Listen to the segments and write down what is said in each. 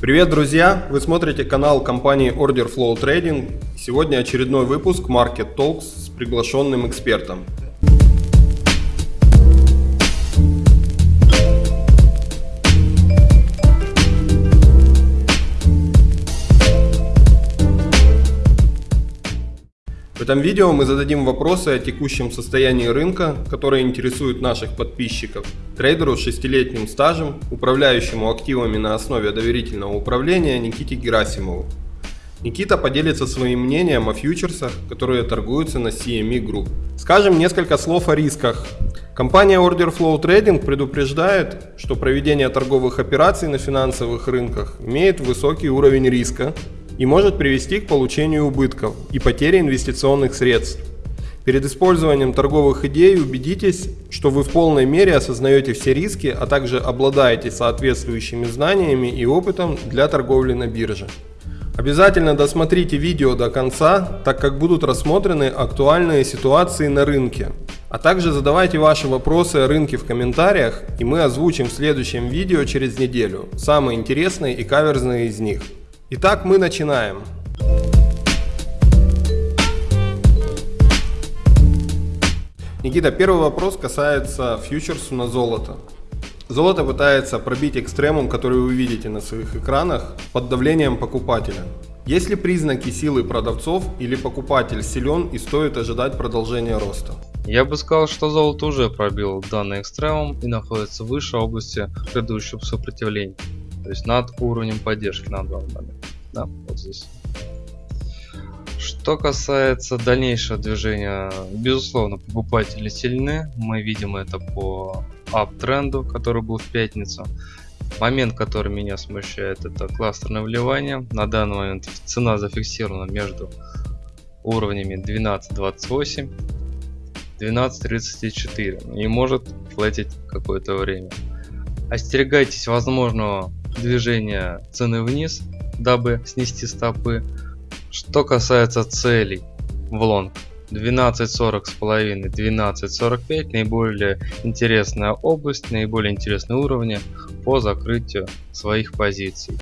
Привет, друзья! Вы смотрите канал компании Order Flow Trading. Сегодня очередной выпуск Market Talks с приглашенным экспертом. В этом видео мы зададим вопросы о текущем состоянии рынка, которые интересуют наших подписчиков, трейдеру с шестилетним стажем, управляющему активами на основе доверительного управления Никите Герасимову. Никита поделится своим мнением о фьючерсах, которые торгуются на CME Group. Скажем несколько слов о рисках. Компания Order Flow Trading предупреждает, что проведение торговых операций на финансовых рынках имеет высокий уровень риска, и может привести к получению убытков и потере инвестиционных средств. Перед использованием торговых идей убедитесь, что вы в полной мере осознаете все риски, а также обладаете соответствующими знаниями и опытом для торговли на бирже. Обязательно досмотрите видео до конца, так как будут рассмотрены актуальные ситуации на рынке. А также задавайте ваши вопросы о рынке в комментариях, и мы озвучим в следующем видео через неделю самые интересные и каверзные из них. Итак, мы начинаем. Никита, первый вопрос касается фьючерсу на золото. Золото пытается пробить экстремум, который вы видите на своих экранах, под давлением покупателя. Есть ли признаки силы продавцов или покупатель силен и стоит ожидать продолжения роста? Я бы сказал, что золото уже пробил данный экстремум и находится выше области предыдущего сопротивления то есть над уровнем поддержки на данный момент. Да, вот здесь. Что касается дальнейшего движения, безусловно, покупатели сильны. Мы видим это по аптренду, который был в пятницу. Момент, который меня смущает, это кластерное вливание. На данный момент цена зафиксирована между уровнями 12.28 12.34 и может флетить какое-то время. Остерегайтесь возможного движения цены вниз, дабы снести стопы. Что касается целей в лонг, 12.40 с половиной, 12.45 наиболее интересная область, наиболее интересные уровни по закрытию своих позиций.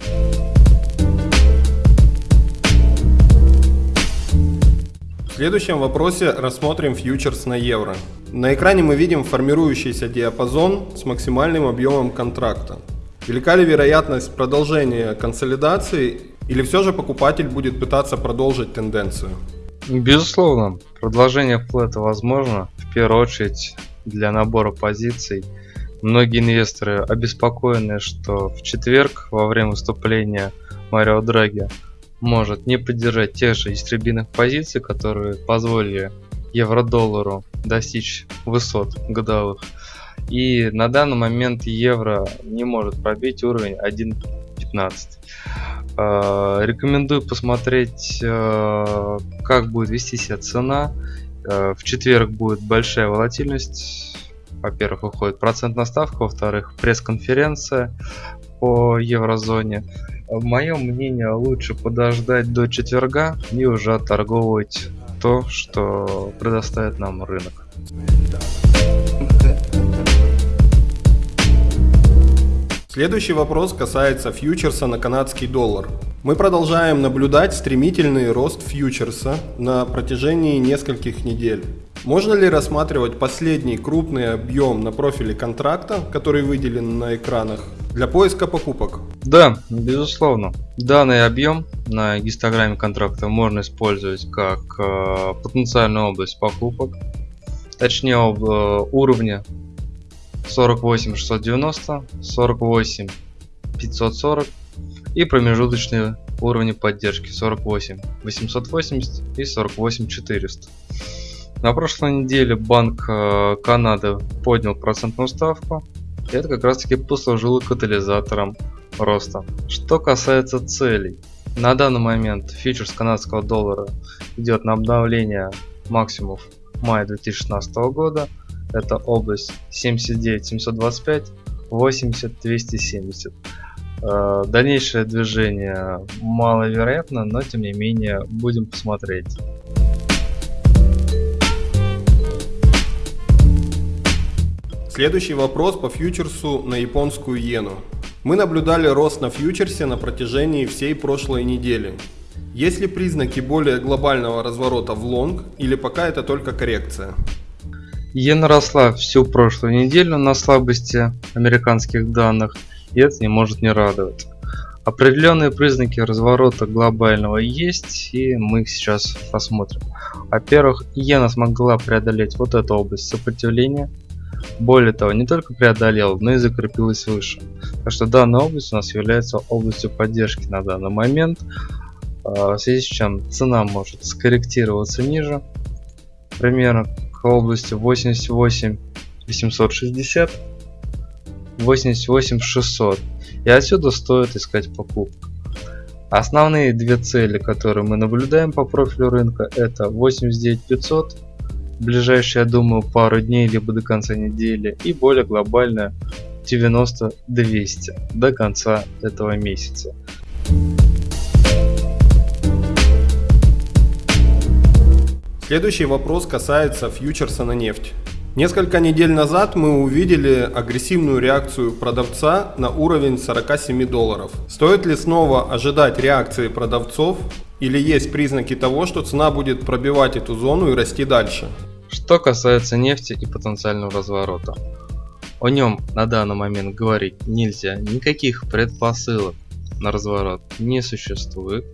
В следующем вопросе рассмотрим фьючерс на евро. На экране мы видим формирующийся диапазон с максимальным объемом контракта. Велика ли вероятность продолжения консолидации или все же покупатель будет пытаться продолжить тенденцию? Безусловно, продолжение флета возможно, в первую очередь для набора позиций. Многие инвесторы обеспокоены, что в четверг во время выступления Марио Драги может не поддержать тех же истребиных позиций, которые позволили евро-доллару достичь высот годовых и на данный момент евро не может пробить уровень 1.15. Э, рекомендую посмотреть, э, как будет вести себя цена. Э, в четверг будет большая волатильность. Во-первых, выходит процентная ставка, во-вторых, пресс-конференция по еврозоне. Мое мнение, лучше подождать до четверга и уже отторговывать то, что предоставит нам рынок. Следующий вопрос касается фьючерса на канадский доллар. Мы продолжаем наблюдать стремительный рост фьючерса на протяжении нескольких недель. Можно ли рассматривать последний крупный объем на профиле контракта, который выделен на экранах, для поиска покупок? Да, безусловно. Данный объем на гистограмме контракта можно использовать как э, потенциальную область покупок, точнее э, уровня 48 690, 48 540 и промежуточные уровни поддержки 48 880 и 48 400. На прошлой неделе Банк э, Канады поднял процентную ставку. И это как раз таки послужило катализатором роста. Что касается целей. На данный момент фьючерс канадского доллара идет на обновление максимумов мая 2016 года это область 79 725 80 270 дальнейшее движение маловероятно но тем не менее будем посмотреть Следующий вопрос по фьючерсу на японскую иену. Мы наблюдали рост на фьючерсе на протяжении всей прошлой недели. Есть ли признаки более глобального разворота в лонг или пока это только коррекция? Иена росла всю прошлую неделю на слабости американских данных, и это не может не радовать. Определенные признаки разворота глобального есть, и мы их сейчас посмотрим. Во-первых, иена смогла преодолеть вот эту область сопротивления. Более того, не только преодолела, но и закрепилась выше. Так что данная область у нас является областью поддержки на данный момент. А, в связи с чем цена может скорректироваться ниже. Примерно области 88 860 88 600 и отсюда стоит искать покупку. Основные две цели, которые мы наблюдаем по профилю рынка, это 89500, ближайшие, я думаю, пару дней, либо до конца недели, и более глобальная 90200 до конца этого месяца. Следующий вопрос касается фьючерса на нефть. Несколько недель назад мы увидели агрессивную реакцию продавца на уровень 47 долларов. Стоит ли снова ожидать реакции продавцов или есть признаки того, что цена будет пробивать эту зону и расти дальше? Что касается нефти и потенциального разворота. О нем на данный момент говорить нельзя, никаких предпосылок на разворот не существует.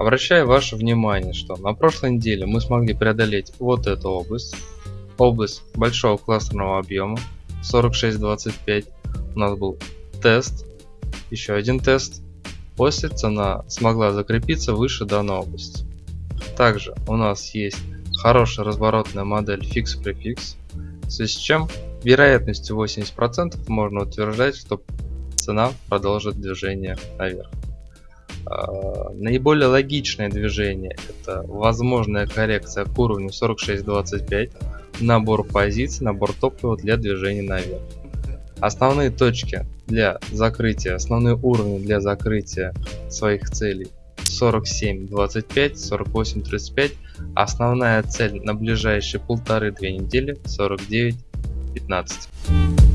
Обращаю ваше внимание, что на прошлой неделе мы смогли преодолеть вот эту область, область большого кластерного объема 46.25 у нас был тест еще один тест. После цена смогла закрепиться выше данной области. Также у нас есть хорошая разворотная модель фикс префикс в связи с чем вероятностью 80% можно утверждать что цена продолжит движение наверх наиболее логичное движение это возможная коррекция к уровню 46.25 набор позиций, набор топлива для движения наверх. Основные точки для закрытия, основные уровни для закрытия своих целей 47, 25, 48, 35. Основная цель на ближайшие полторы-две недели 49, 15.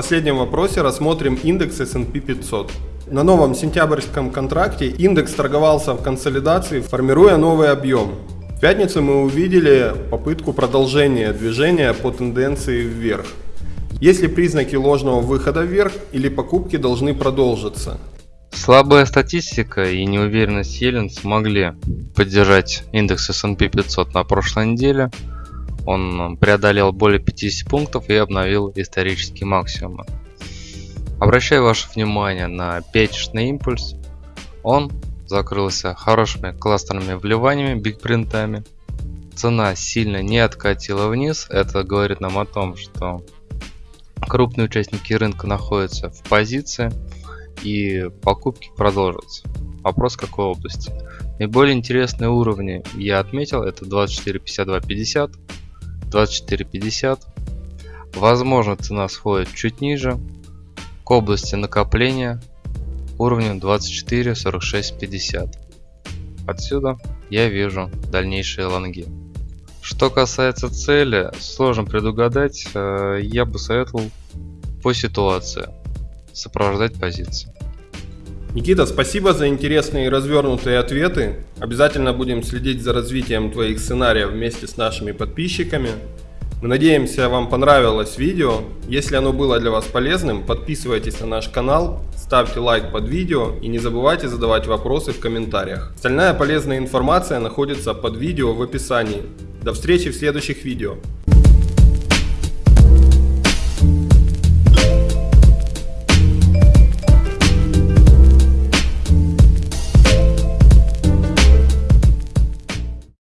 Последнем вопросе рассмотрим индекс S&P 500. На новом сентябрьском контракте индекс торговался в консолидации, формируя новый объем. В пятницу мы увидели попытку продолжения движения по тенденции вверх. Есть ли признаки ложного выхода вверх или покупки должны продолжиться? Слабая статистика и неуверенность Елен смогли поддержать индекс S&P 500 на прошлой неделе. Он преодолел более 50 пунктов и обновил исторические максимумы. Обращаю ваше внимание на пятичный импульс. Он закрылся хорошими кластерными вливаниями, бигпринтами. Цена сильно не откатила вниз. Это говорит нам о том, что крупные участники рынка находятся в позиции и покупки продолжатся. Вопрос какой области. Наиболее интересные уровни я отметил это 24.52.50, 24.50. Возможно цена сходит чуть ниже, к области накопления уровнем 24 46 50 отсюда я вижу дальнейшие лонги. Что касается цели сложно предугадать э, я бы советовал по ситуации сопровождать позиции Никита, спасибо за интересные и развернутые ответы. Обязательно будем следить за развитием твоих сценариев вместе с нашими подписчиками. Мы надеемся, вам понравилось видео. Если оно было для вас полезным, подписывайтесь на наш канал, ставьте лайк под видео и не забывайте задавать вопросы в комментариях. Остальная полезная информация находится под видео в описании. До встречи в следующих видео.